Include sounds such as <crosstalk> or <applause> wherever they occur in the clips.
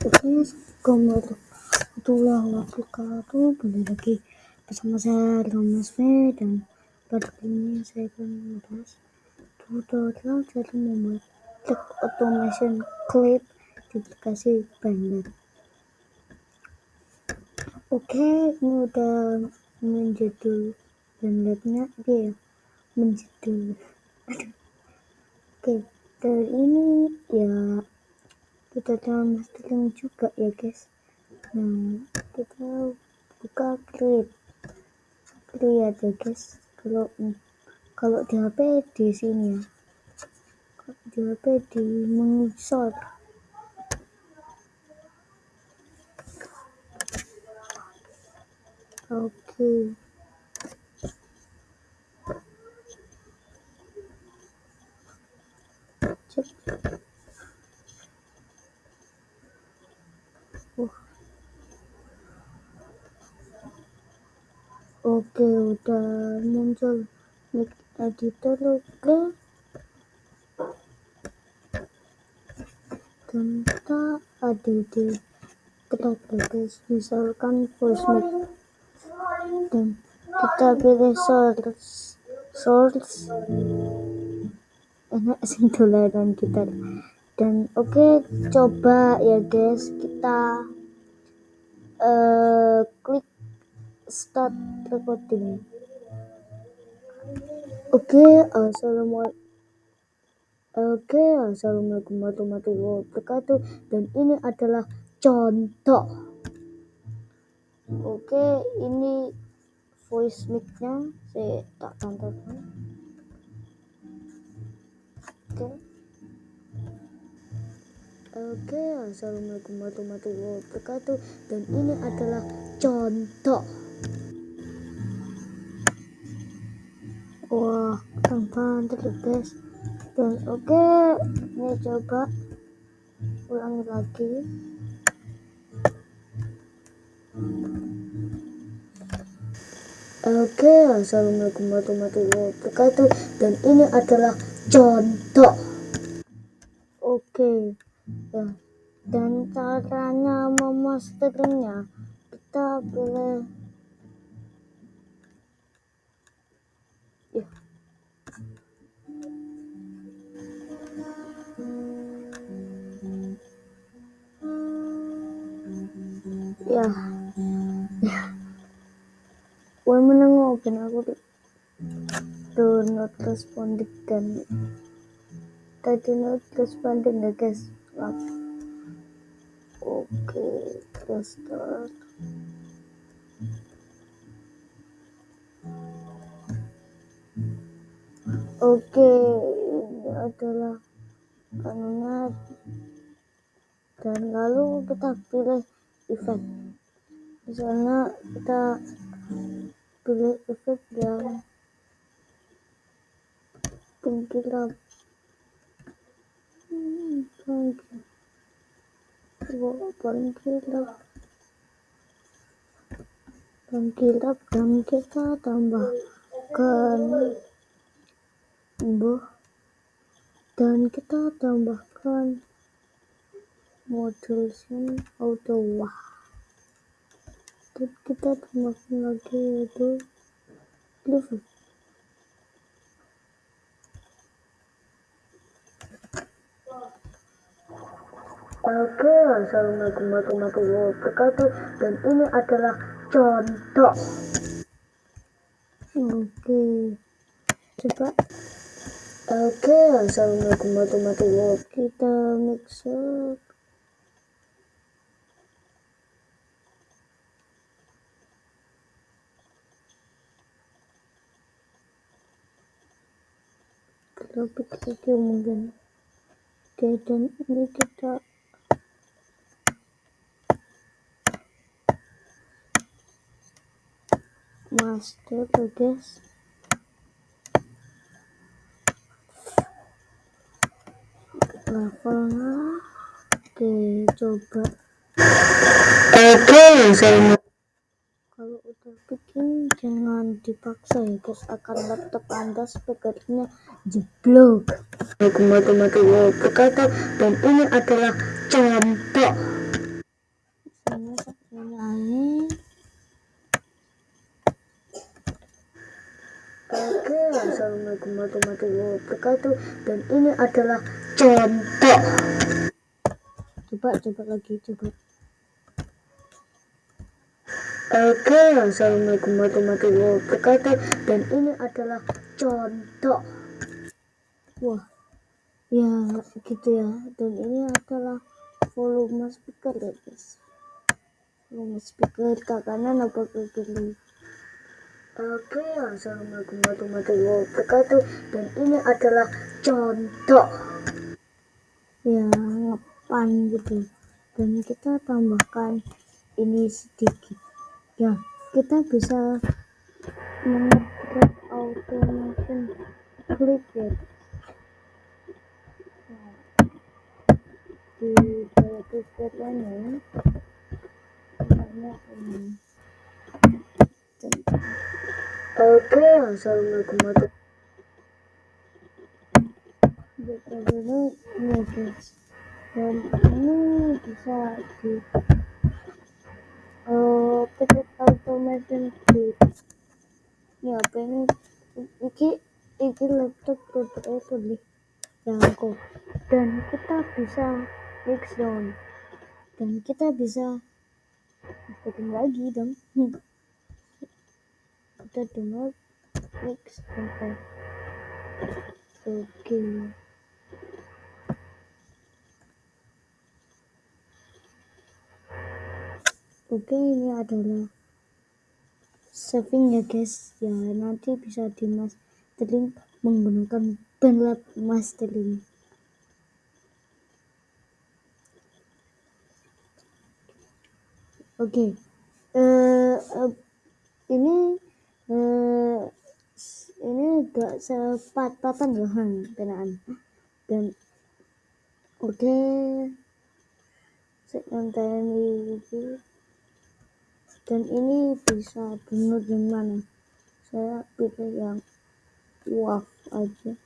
Oke, Assalamualaikum wabarakatuh. Kembali lagi bersama saya Thomas V dan pada kali ini saya akan membahas tutorial cara membuat click automation clip di aplikasi Blender. Oke, ini udah menjadi Blendernya dia menjadi Oke, dari ini ya kita dalam mastering juga ya guys. Nah kita buka clip lihat ya guys. Kalau kalau di HP di sini ya. Di HP di monitor oke. okay. Oke udah muncul mic editor oke. Dan kita ada di track guys misalkan voice mic. Dan kita pilih source source. Enak sing dolanan kita dan oke okay, coba ya guys kita uh, klik start recording oke okay, assalamualaikum Oke, okay, assalamualaikum warahmatullahi wabarakatuh. Dan ini adalah contoh. Oke, okay, ini voice mic-nya saya tak tampilkan. Oke. Oke, okay, assalamualaikum warahmatullahi wabarakatuh. Dan ini adalah contoh. Wah, keren banget guys. Dan oke, okay, ini coba ulangi lagi. Oke, okay, assalamualaikum warahmatullahi wabarakatuh. Dan ini adalah contoh. Oke. Okay ya dan caranya memasteringnya kita boleh menengok aku do not responded dan tadi not responded ya guys? Up oke kita start oke ini adalah anunya dan lalu kita pilih efek misalnya kita efek yang pengkilap pengkilap pengkilap dan kita tambahkan buh dan kita tambahkan modul auto wah kita tambahkan lagi yaitu level Oke, Assalamualaikum warahmatullahi wabarakatuh. Dan ini adalah contoh Oke Coba. Oke, Assalamualaikum warahmatullahi wabarakatuh. Kita mix up Kita pikir mungkin Oke, dan ini kita master guys levelnya oke coba. Oke saya speaking jangan dipaksa ya guys. Akan laptop anda speakernya jeblok. Teman-teman berkata dan ini adalah contoh saya Oke, assalamualaikum warahmatullahi wabarakatuh dan ini adalah contoh coba coba lagi coba. Oke, Assalamualaikum warahmatullahi wabarakatuh. Dan ini adalah contoh. Wah ya gitu ya. Dan ini adalah volume speaker ya guys. Volume speaker ke kanan apa ke kiri Oke, Assalamualaikum warahmatullahi wabarakatuh. Dan ini adalah contoh. Ya, ngepan gitu. Dan kita tambahkan ini sedikit Ya, kita bisa mengetik automation clip ya Di dalam ini Banyak ini Oke, assalamualaikum warahmatullahi wabarakatuh. Dan ini bisa di uh, automation ini apa ini iki laptop produk itu di jangkau. Dan kita bisa mix down dan kita bisa bikin lagi dong. <laughs> Kita dengar mix sampai oke. Oke ini adalah saving ya guys ya nanti bisa di mastering menggunakan bandlab mastering oke okay. uh, eh, uh, ini eh, ini agak sepat-patan ya kenaan dan oke okay. segmen TNI dan ini bisa benar di mana saya pilih yang waf aja.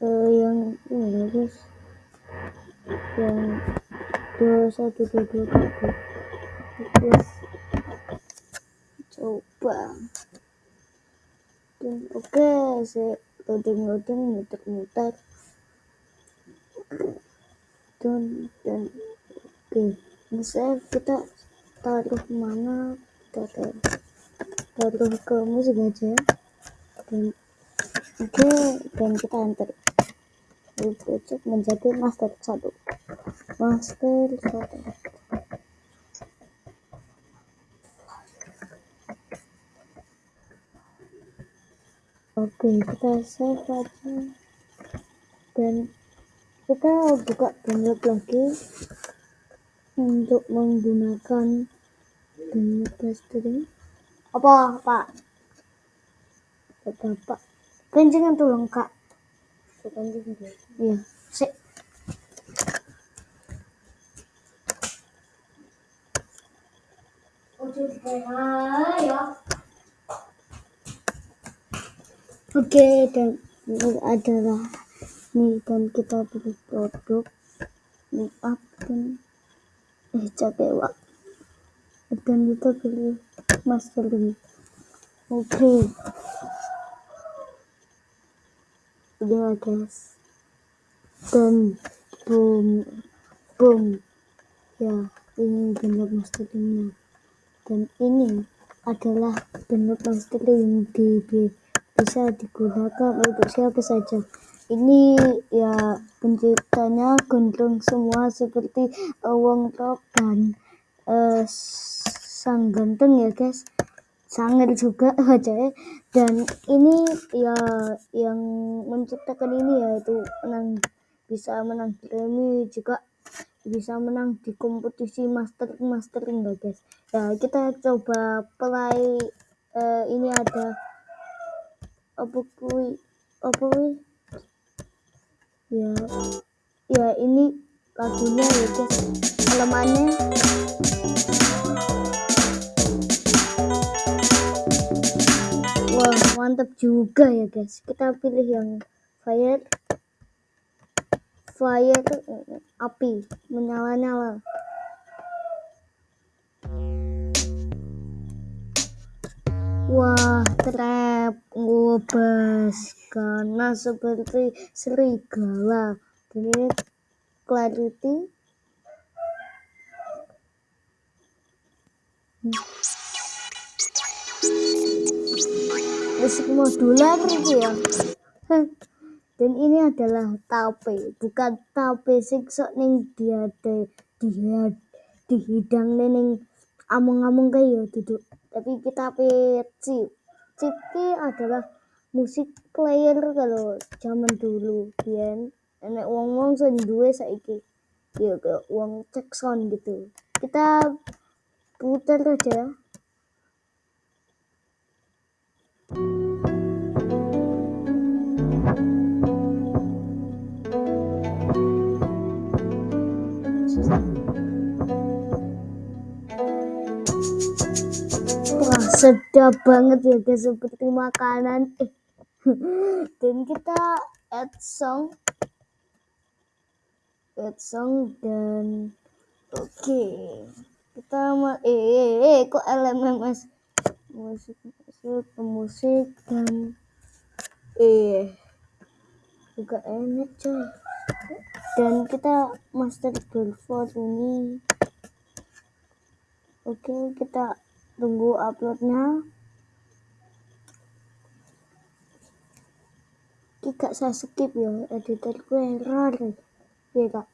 Uh, yang ini guys. Yang dua satu dua dua terus coba. Dan oke okay, saya loading loading muter muter dan dan oke okay. saya kita taruh mana kita taruh, taruh ke musik aja. Dan oke okay, dan kita enter. Cek menjadi master satu. Master satu. Oke kita save aja. Dan kita buka download lagi untuk menggunakan download mastering apa pak? Bapak kencengan tuh lengkap iya sih Oke dan ini adalah nih dan kita pilih produk make up dan eh cakewa dan kita pilih mastering oke. Okay. udah guys. Dan boom boom ya ini benar masteringnya dan ini adalah bentuk mastering di bisa digunakan untuk siapa saja ini ya penciptanya gondrong semua seperti Wong Tok dan uh, sang ganteng ya guys. Sangat juga <laughs> wajahnya dan ini ya yang menciptakan ini yaitu menang bisa menang Grammy juga bisa menang di kompetisi master mastering enggak guys. Ya kita coba play uh, ini ada apa kui apa kui ya ya ini lagunya ya guys halamannya. Wah mantap juga ya guys. Kita pilih yang fire fire api menyala-nyala Wah, trap ngobas karena seperti serigala. Dan ini clarity. Musik modular gitu ya. Dan ini adalah tape, bukan tape sing sok ning dia dia di hidang ning amung-amung kayak ya duduk. Tapi kita chip. Chip adalah musik player kalau zaman dulu biyen enek wong-wong sing duwe saiki ya wong cek sound gitu. Kita putar aja sedap banget ya guys, seperti makanan. Eh. <laughs> Dan kita add song. Add song dan oke. Okay. Kita mau eh, eh, eh kok LMMS musik musik musik dan eh juga enak coy dan kita master for ini oke kita tunggu uploadnya. Kita saya skip ya editorku error. Ya kak.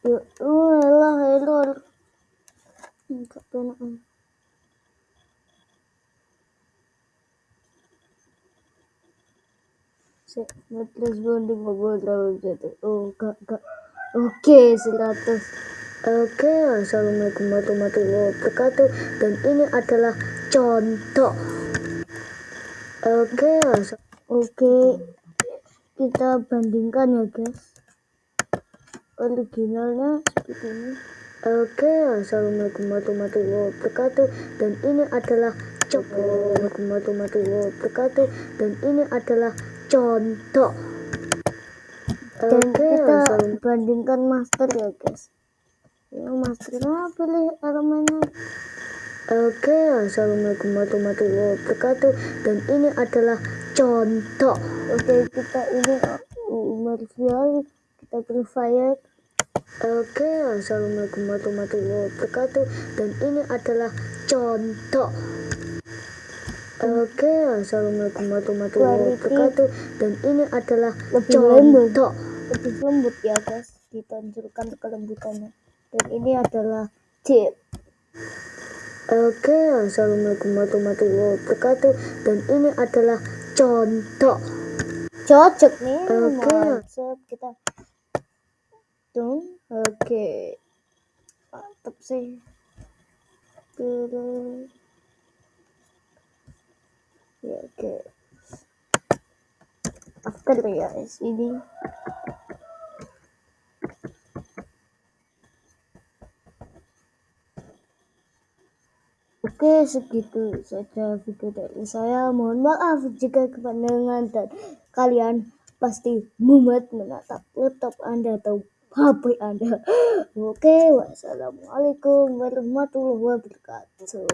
Ya lah error enggak benar terus bonding ngobrol terlalu jatuh oh kak kak. Oke seratus oke assalamualaikum warahmatullahi wabarakatuh. Dan ini adalah contoh. Oke oke kita bandingkan ya guys. Originalnya seperti ini. Oke assalamualaikum warahmatullahi wabarakatuh. Dan ini adalah Assalamualaikum warahmatullahi wabarakatuh. Dan ini adalah contoh. Dan okay, kita bandingkan master ya guys ya masternya pilih elemennya oke okay, assalamualaikum warahmatullahi wabarakatuh dan ini adalah contoh oke okay, kita ini Marvel kita pilih fire Oke, okay, assalamualaikum warahmatullahi wabarakatuh, dan ini adalah contoh. Oke, okay, assalamualaikum warahmatullahi wabarakatuh. Dan ini adalah lebih contoh lembut. lebih lembut ya guys, ditonjolkan kelembutannya. Dan ini adalah chip. Oke, okay, assalamualaikum warahmatullahi wabarakatuh. Dan ini adalah contoh. Cocok nih. Oke, okay. kita tung. Oke, okay. mantap sih. Ya oke after ya ini Oke, segitu saja video dari saya. Mohon maaf jika kepanjangan dan kalian pasti mumet menatap laptop Anda atau HP Anda. <gasps> Oke, wassalamualaikum warahmatullahi wabarakatuh.